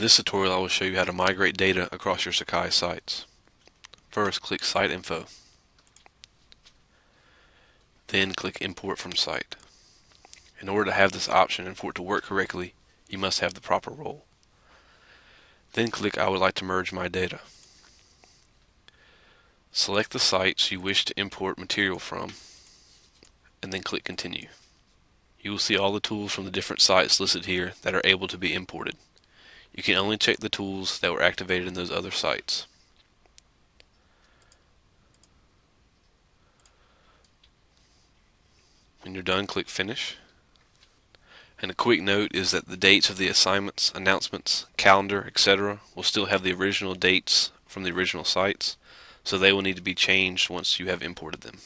this tutorial I will show you how to migrate data across your Sakai sites. First click Site Info. Then click Import from Site. In order to have this option and for it to work correctly, you must have the proper role. Then click I would like to merge my data. Select the sites you wish to import material from and then click Continue. You will see all the tools from the different sites listed here that are able to be imported. You can only check the tools that were activated in those other sites. When you're done, click Finish. And a quick note is that the dates of the assignments, announcements, calendar, etc. will still have the original dates from the original sites, so they will need to be changed once you have imported them.